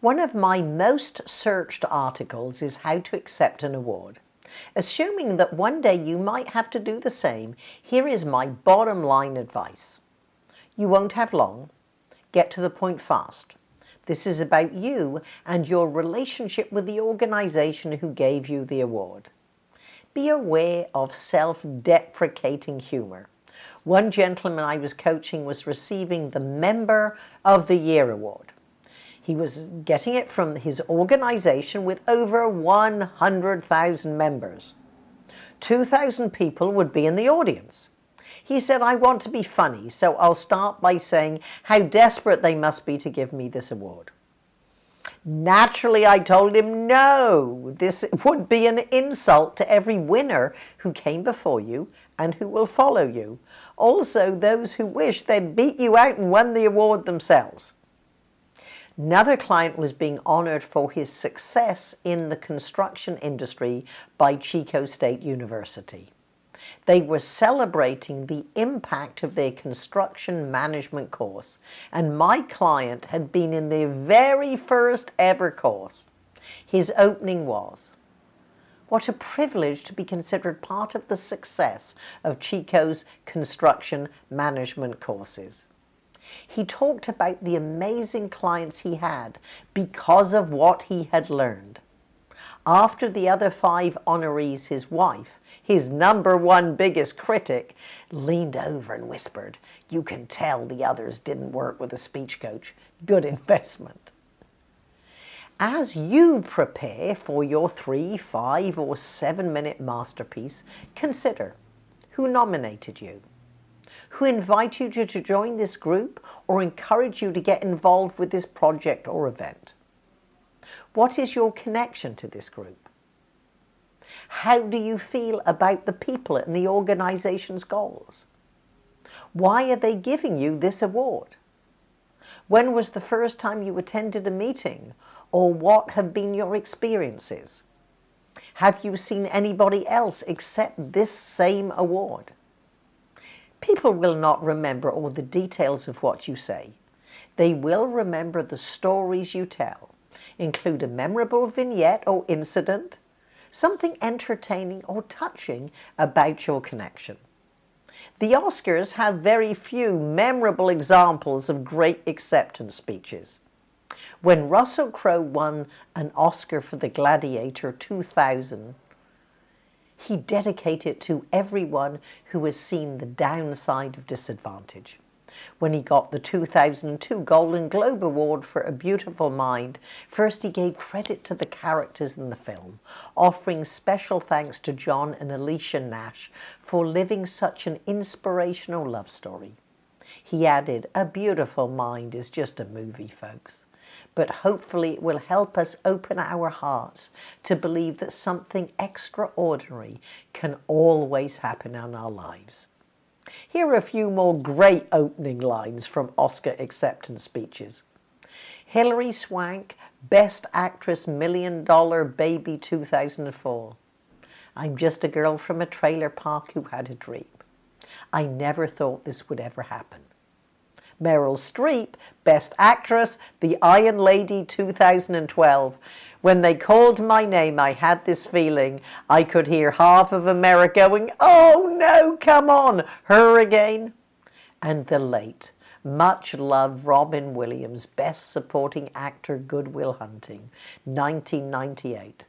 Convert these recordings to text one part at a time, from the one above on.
One of my most searched articles is how to accept an award. Assuming that one day you might have to do the same, here is my bottom line advice. You won't have long. Get to the point fast. This is about you and your relationship with the organization who gave you the award. Be aware of self-deprecating humor. One gentleman I was coaching was receiving the Member of the Year award. He was getting it from his organization with over 100,000 members. 2,000 people would be in the audience. He said, I want to be funny, so I'll start by saying how desperate they must be to give me this award. Naturally, I told him, no, this would be an insult to every winner who came before you and who will follow you. Also, those who wish they'd beat you out and won the award themselves. Another client was being honored for his success in the construction industry by Chico State University. They were celebrating the impact of their construction management course, and my client had been in their very first ever course. His opening was, what a privilege to be considered part of the success of Chico's construction management courses. He talked about the amazing clients he had because of what he had learned. After the other five honorees, his wife, his number one biggest critic, leaned over and whispered, you can tell the others didn't work with a speech coach. Good investment. As you prepare for your three, five or seven minute masterpiece, consider who nominated you who invited you to join this group or encourage you to get involved with this project or event? What is your connection to this group? How do you feel about the people and the organization's goals? Why are they giving you this award? When was the first time you attended a meeting or what have been your experiences? Have you seen anybody else accept this same award? People will not remember all the details of what you say. They will remember the stories you tell. Include a memorable vignette or incident, something entertaining or touching about your connection. The Oscars have very few memorable examples of great acceptance speeches. When Russell Crowe won an Oscar for The Gladiator 2000, he dedicated it to everyone who has seen the downside of disadvantage. When he got the 2002 Golden Globe Award for A Beautiful Mind, first he gave credit to the characters in the film, offering special thanks to John and Alicia Nash for living such an inspirational love story. He added, A Beautiful Mind is just a movie, folks but hopefully it will help us open our hearts to believe that something extraordinary can always happen in our lives. Here are a few more great opening lines from Oscar acceptance speeches. Hilary Swank, Best Actress Million Dollar Baby 2004. I'm just a girl from a trailer park who had a dream. I never thought this would ever happen. Meryl Streep, Best Actress, The Iron Lady 2012. When they called my name, I had this feeling I could hear half of America going, oh no, come on, her again. And the late, much loved Robin Williams, Best Supporting Actor, Good Will Hunting, 1998.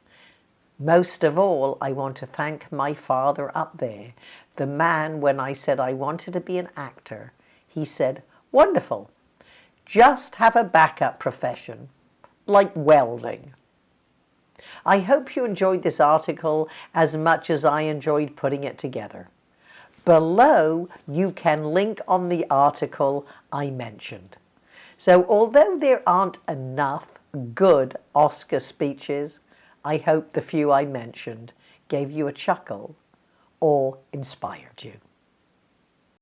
Most of all, I want to thank my father up there, the man when I said I wanted to be an actor. He said, Wonderful. Just have a backup profession, like welding. I hope you enjoyed this article as much as I enjoyed putting it together. Below, you can link on the article I mentioned. So although there aren't enough good Oscar speeches, I hope the few I mentioned gave you a chuckle or inspired you.